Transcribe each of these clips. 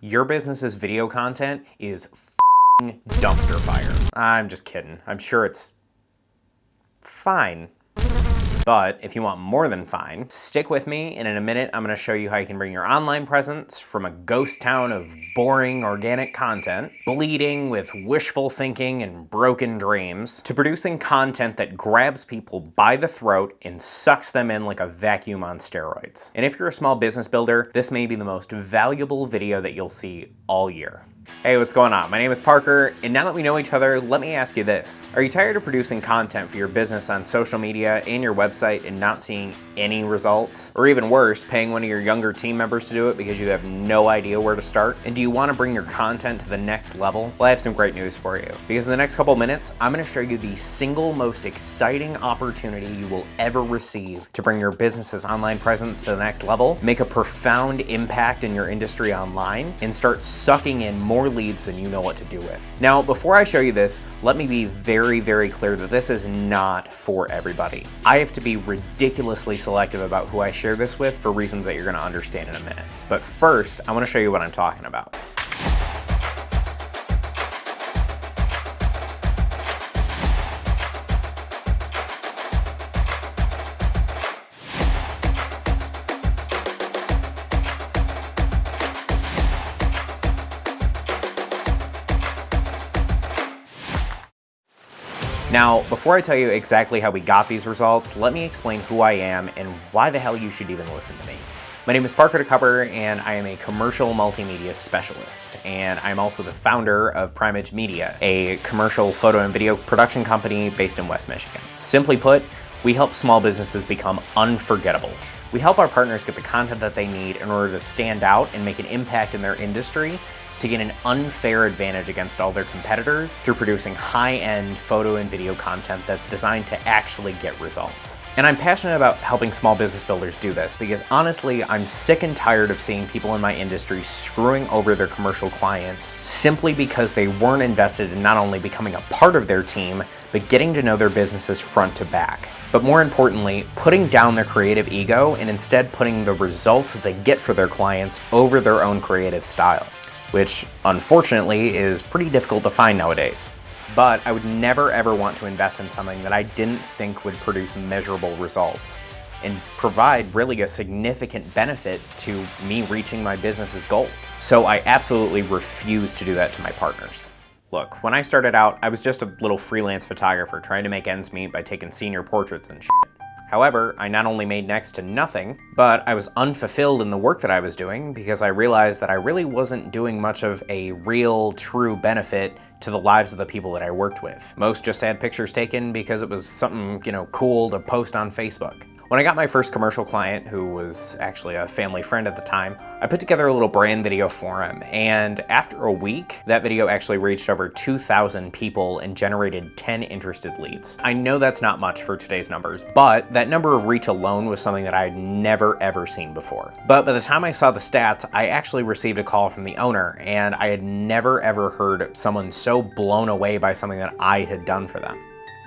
Your business's video content is dumpster fire. I'm just kidding. I'm sure it's fine. But if you want more than fine, stick with me and in a minute I'm going to show you how you can bring your online presence from a ghost town of boring organic content, bleeding with wishful thinking and broken dreams, to producing content that grabs people by the throat and sucks them in like a vacuum on steroids. And if you're a small business builder, this may be the most valuable video that you'll see all year. Hey, what's going on? My name is Parker, and now that we know each other, let me ask you this. Are you tired of producing content for your business on social media and your website and not seeing any results? Or even worse, paying one of your younger team members to do it because you have no idea where to start? And do you want to bring your content to the next level? Well, I have some great news for you. Because in the next couple minutes, I'm going to show you the single most exciting opportunity you will ever receive to bring your business's online presence to the next level, make a profound impact in your industry online, and start sucking in more more leads than you know what to do with. Now, before I show you this, let me be very, very clear that this is not for everybody. I have to be ridiculously selective about who I share this with for reasons that you're gonna understand in a minute. But first, I wanna show you what I'm talking about. Now, before I tell you exactly how we got these results, let me explain who I am and why the hell you should even listen to me. My name is Parker DeCupper and I am a commercial multimedia specialist. And I'm also the founder of Primage Media, a commercial photo and video production company based in West Michigan. Simply put, we help small businesses become unforgettable. We help our partners get the content that they need in order to stand out and make an impact in their industry to gain an unfair advantage against all their competitors through producing high-end photo and video content that's designed to actually get results. And I'm passionate about helping small business builders do this because honestly, I'm sick and tired of seeing people in my industry screwing over their commercial clients simply because they weren't invested in not only becoming a part of their team, but getting to know their businesses front to back. But more importantly, putting down their creative ego and instead putting the results that they get for their clients over their own creative style which unfortunately is pretty difficult to find nowadays. But I would never ever want to invest in something that I didn't think would produce measurable results and provide really a significant benefit to me reaching my business's goals. So I absolutely refuse to do that to my partners. Look, when I started out, I was just a little freelance photographer trying to make ends meet by taking senior portraits and shit. However, I not only made next to nothing, but I was unfulfilled in the work that I was doing because I realized that I really wasn't doing much of a real, true benefit to the lives of the people that I worked with. Most just had pictures taken because it was something, you know, cool to post on Facebook. When I got my first commercial client, who was actually a family friend at the time, I put together a little brand video for him, and after a week, that video actually reached over 2,000 people and generated 10 interested leads. I know that's not much for today's numbers, but that number of reach alone was something that I had never ever seen before. But by the time I saw the stats, I actually received a call from the owner, and I had never ever heard someone so blown away by something that I had done for them.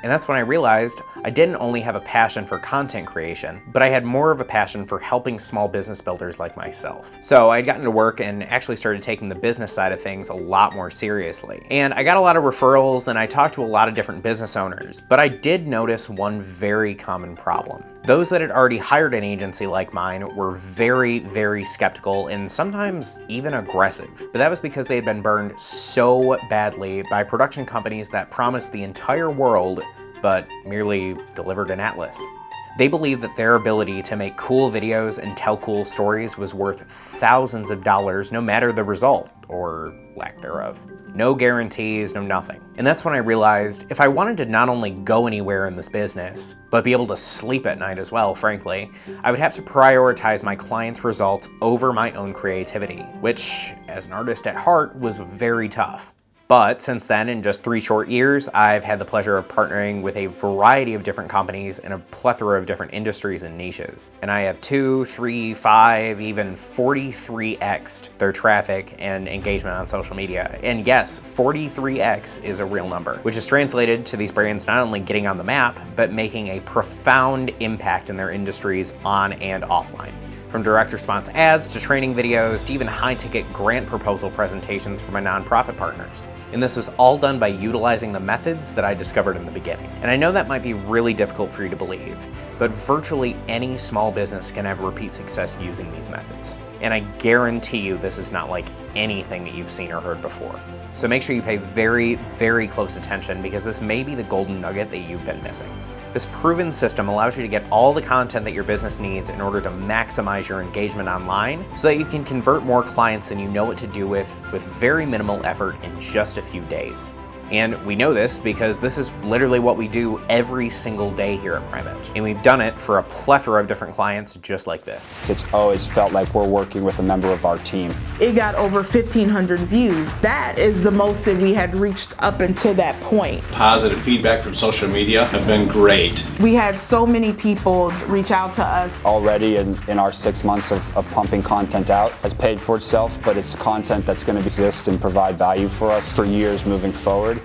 And that's when I realized I didn't only have a passion for content creation, but I had more of a passion for helping small business builders like myself. So I had gotten to work and actually started taking the business side of things a lot more seriously. And I got a lot of referrals and I talked to a lot of different business owners, but I did notice one very common problem. Those that had already hired an agency like mine were very, very skeptical and sometimes even aggressive. But that was because they had been burned so badly by production companies that promised the entire world but merely delivered an atlas. They believed that their ability to make cool videos and tell cool stories was worth thousands of dollars no matter the result, or lack thereof. No guarantees, no nothing. And that's when I realized if I wanted to not only go anywhere in this business, but be able to sleep at night as well, frankly, I would have to prioritize my clients' results over my own creativity, which, as an artist at heart, was very tough. But since then, in just three short years, I've had the pleasure of partnering with a variety of different companies in a plethora of different industries and niches. And I have two, three, five, even 43x their traffic and engagement on social media. And yes, 43x is a real number, which is translated to these brands not only getting on the map, but making a profound impact in their industries on and offline. From direct response ads to training videos to even high ticket grant proposal presentations for my nonprofit partners. And this was all done by utilizing the methods that I discovered in the beginning. And I know that might be really difficult for you to believe, but virtually any small business can have repeat success using these methods. And I guarantee you this is not like anything that you've seen or heard before. So make sure you pay very, very close attention because this may be the golden nugget that you've been missing. This proven system allows you to get all the content that your business needs in order to maximize your engagement online so that you can convert more clients than you know what to do with with very minimal effort in just a few days. And we know this because this is literally what we do every single day here at Primage. And we've done it for a plethora of different clients just like this. It's always felt like we're working with a member of our team. It got over 1,500 views. That is the most that we had reached up until that point. Positive feedback from social media have been great. We had so many people reach out to us. Already in, in our six months of, of pumping content out has paid for itself, but it's content that's going to exist and provide value for us for years moving forward.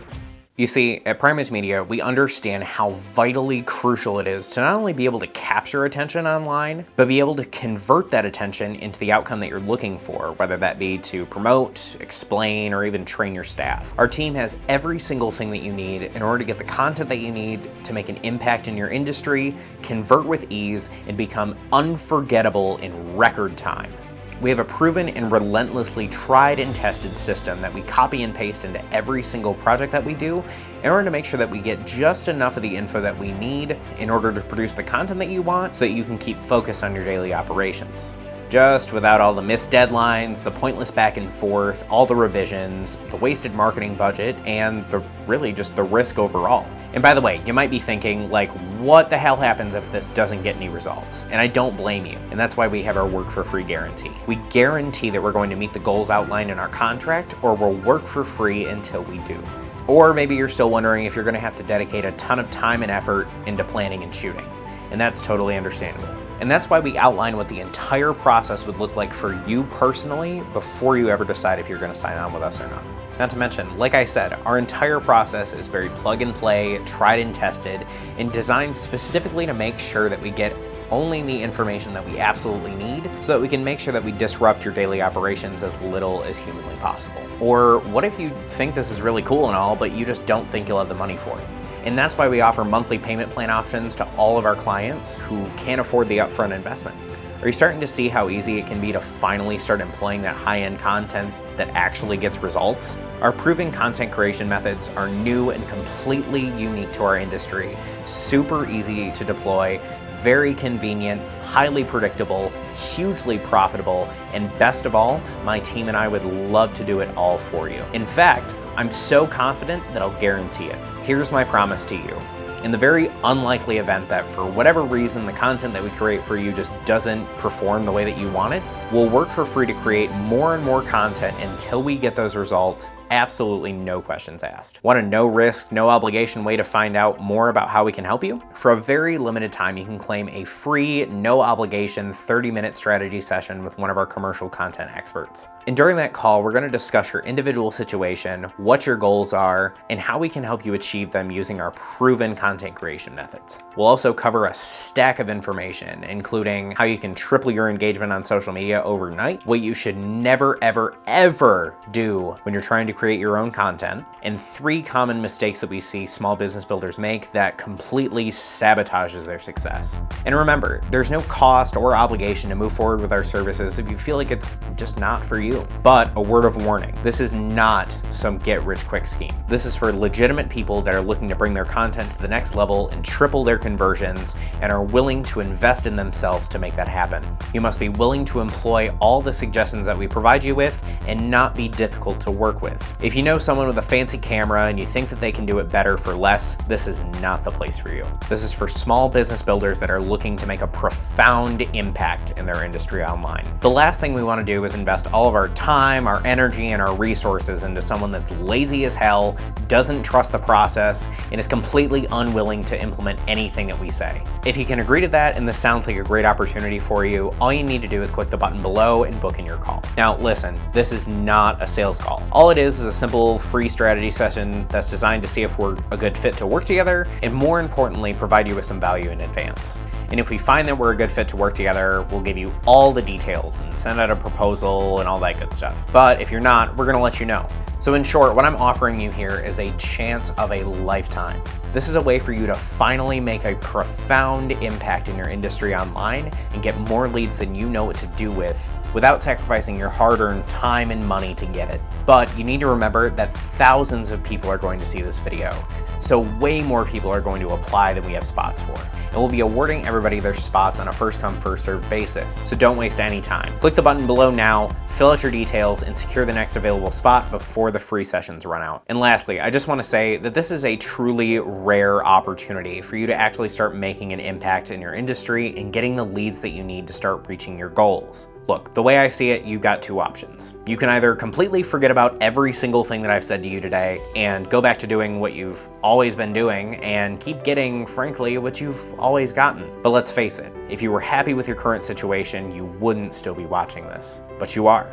You see, at Primus Media, we understand how vitally crucial it is to not only be able to capture attention online, but be able to convert that attention into the outcome that you're looking for, whether that be to promote, explain, or even train your staff. Our team has every single thing that you need in order to get the content that you need to make an impact in your industry, convert with ease, and become unforgettable in record time. We have a proven and relentlessly tried and tested system that we copy and paste into every single project that we do in order to make sure that we get just enough of the info that we need in order to produce the content that you want so that you can keep focused on your daily operations just without all the missed deadlines, the pointless back and forth, all the revisions, the wasted marketing budget, and the really just the risk overall. And by the way, you might be thinking like, what the hell happens if this doesn't get any results? And I don't blame you. And that's why we have our work for free guarantee. We guarantee that we're going to meet the goals outlined in our contract or we'll work for free until we do. Or maybe you're still wondering if you're gonna have to dedicate a ton of time and effort into planning and shooting. And that's totally understandable. And that's why we outline what the entire process would look like for you personally before you ever decide if you're gonna sign on with us or not. Not to mention, like I said, our entire process is very plug and play, tried and tested, and designed specifically to make sure that we get only the information that we absolutely need so that we can make sure that we disrupt your daily operations as little as humanly possible. Or what if you think this is really cool and all, but you just don't think you'll have the money for it? And that's why we offer monthly payment plan options to all of our clients who can't afford the upfront investment. Are you starting to see how easy it can be to finally start employing that high-end content that actually gets results? Our proven content creation methods are new and completely unique to our industry, super easy to deploy, very convenient, highly predictable, hugely profitable, and best of all, my team and I would love to do it all for you. In fact, I'm so confident that I'll guarantee it. Here's my promise to you. In the very unlikely event that for whatever reason the content that we create for you just doesn't perform the way that you want it, we'll work for free to create more and more content until we get those results absolutely no questions asked. Want a no risk, no obligation way to find out more about how we can help you? For a very limited time, you can claim a free, no obligation 30 minute strategy session with one of our commercial content experts. And during that call, we're gonna discuss your individual situation, what your goals are, and how we can help you achieve them using our proven content creation methods. We'll also cover a stack of information, including how you can triple your engagement on social media overnight, what you should never, ever, ever do when you're trying to create your own content, and three common mistakes that we see small business builders make that completely sabotages their success. And remember, there's no cost or obligation to move forward with our services if you feel like it's just not for you. But a word of warning, this is not some get rich quick scheme. This is for legitimate people that are looking to bring their content to the next level and triple their conversions and are willing to invest in themselves to make that happen. You must be willing to employ all the suggestions that we provide you with and not be difficult to work with. If you know someone with a fancy camera and you think that they can do it better for less, this is not the place for you. This is for small business builders that are looking to make a profound impact in their industry online. The last thing we want to do is invest all of our time, our energy, and our resources into someone that's lazy as hell, doesn't trust the process, and is completely unwilling to implement anything that we say. If you can agree to that and this sounds like a great opportunity for you, all you need to do is click the button below and book in your call. Now listen, this is not a sales call. All it is is a simple free strategy session that's designed to see if we're a good fit to work together and more importantly, provide you with some value in advance. And if we find that we're a good fit to work together, we'll give you all the details and send out a proposal and all that good stuff. But if you're not, we're gonna let you know. So in short, what I'm offering you here is a chance of a lifetime. This is a way for you to finally make a profound impact in your industry online and get more leads than you know what to do with without sacrificing your hard-earned time and money to get it. But you need to remember that thousands of people are going to see this video, so way more people are going to apply than we have spots for. And we'll be awarding everybody their spots on a first come first served basis, so don't waste any time. Click the button below now, fill out your details, and secure the next available spot before the free sessions run out. And lastly, I just want to say that this is a truly rare opportunity for you to actually start making an impact in your industry and getting the leads that you need to start reaching your goals. Look, the way I see it, you've got two options. You can either completely forget about every single thing that I've said to you today and go back to doing what you've always been doing and keep getting, frankly, what you've always gotten. But let's face it, if you were happy with your current situation, you wouldn't still be watching this. But you are.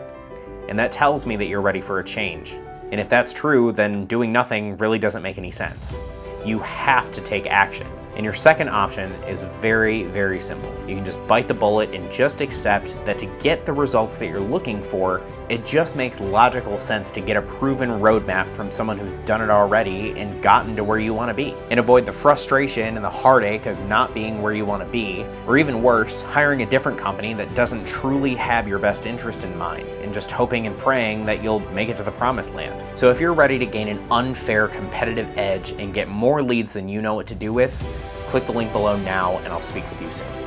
And that tells me that you're ready for a change. And if that's true, then doing nothing really doesn't make any sense. You have to take action. And your second option is very, very simple. You can just bite the bullet and just accept that to get the results that you're looking for, it just makes logical sense to get a proven roadmap from someone who's done it already and gotten to where you want to be. And avoid the frustration and the heartache of not being where you want to be, or even worse, hiring a different company that doesn't truly have your best interest in mind, and just hoping and praying that you'll make it to the promised land. So if you're ready to gain an unfair competitive edge and get more leads than you know what to do with, click the link below now and I'll speak with you soon.